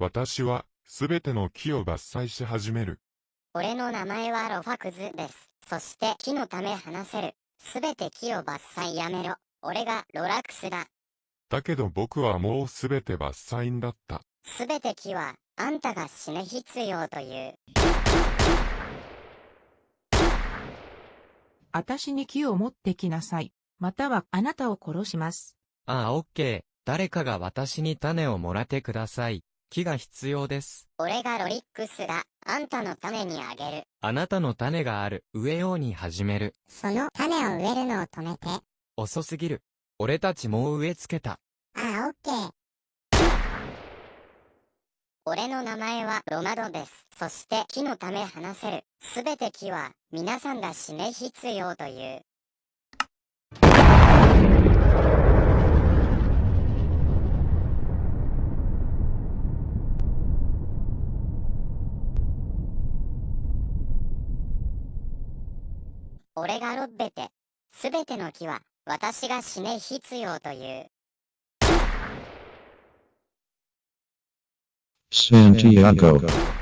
私は、すべての木を伐採し始める。俺の名前はロファクズです。そして木のため話せる。すべて木を伐採やめろ。俺がロラクスだ。だけど僕はもうすべて伐採んだった。すべて木は、あんたが死ね必要という。私に木を持ってきなさい。またはあなたを殺します。ああ、オッケー。誰かが私に種をもらってください。木が必要です。俺がロリックスだ。あんたのためにあげる。あなたの種がある。植えように始める。その種を植えるのを止めて。あ遅すぎる。俺たちもう植え付けた。あ、オッケー。俺の名前はロマドです。そして木のため話せる。すべて木は皆さんが死ね必要という。俺がロッベて。すべての木は私が死ね必要という。Santiago.